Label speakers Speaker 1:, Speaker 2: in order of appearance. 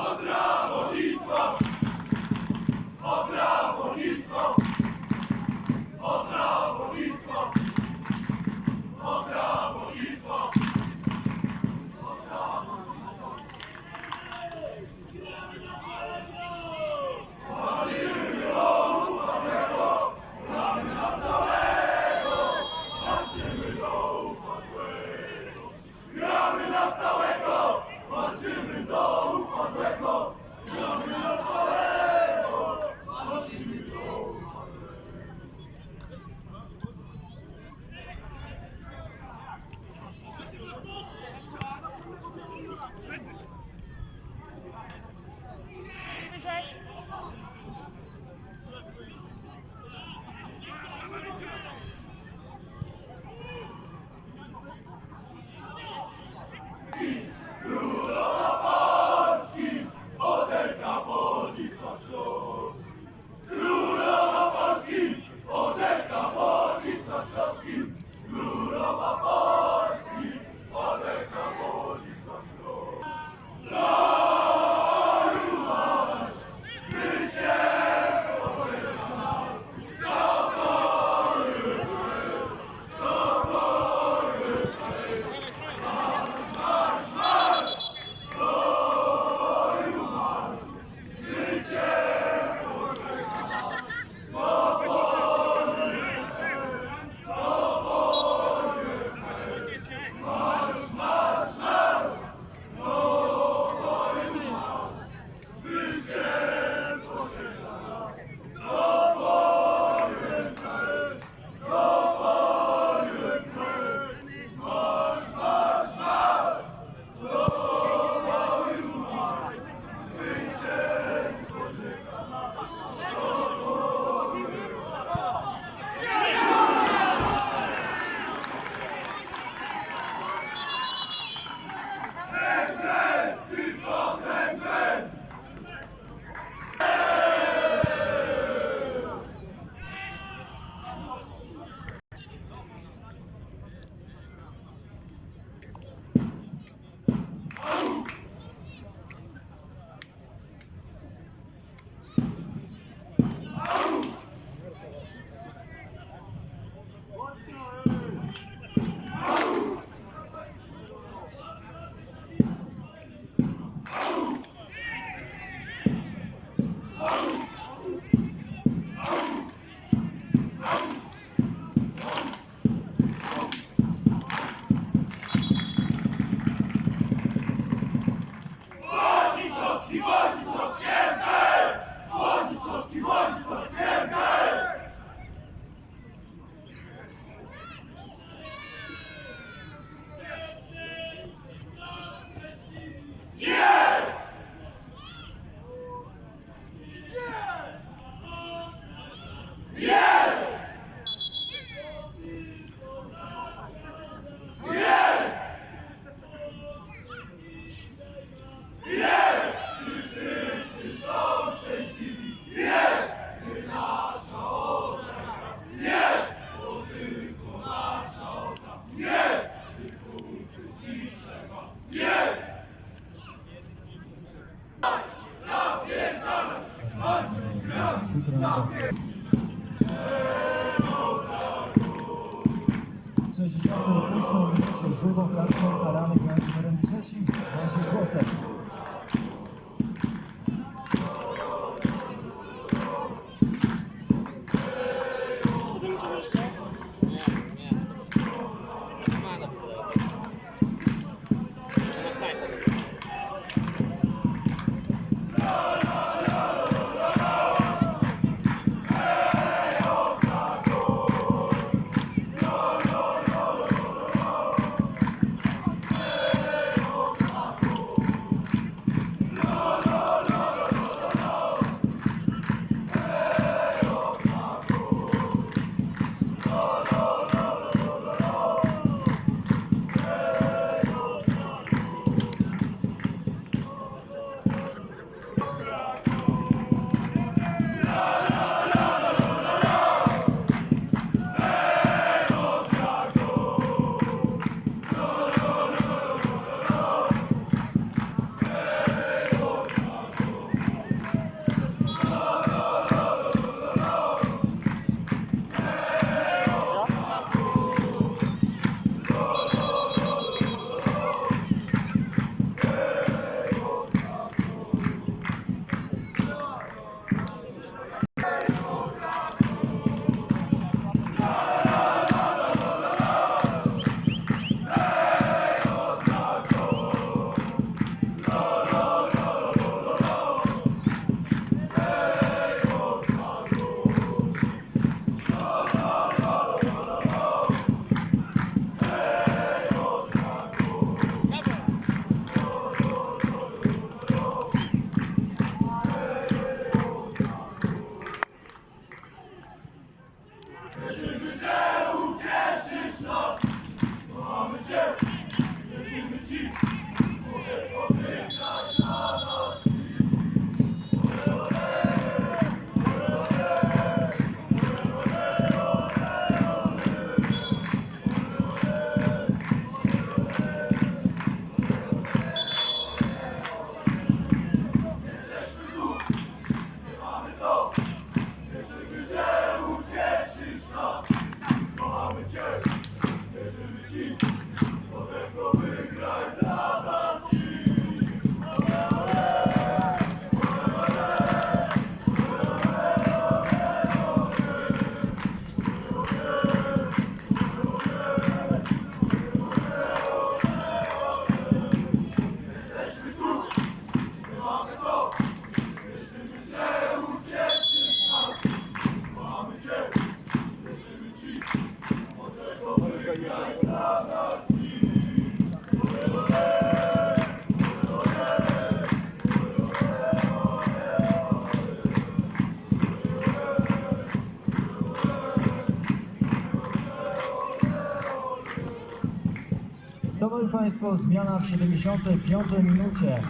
Speaker 1: W 68 minucie żółtą kartką karany grając numerem trzecim Maciej Kłosek. Państwo, zmiana w 75 minucie.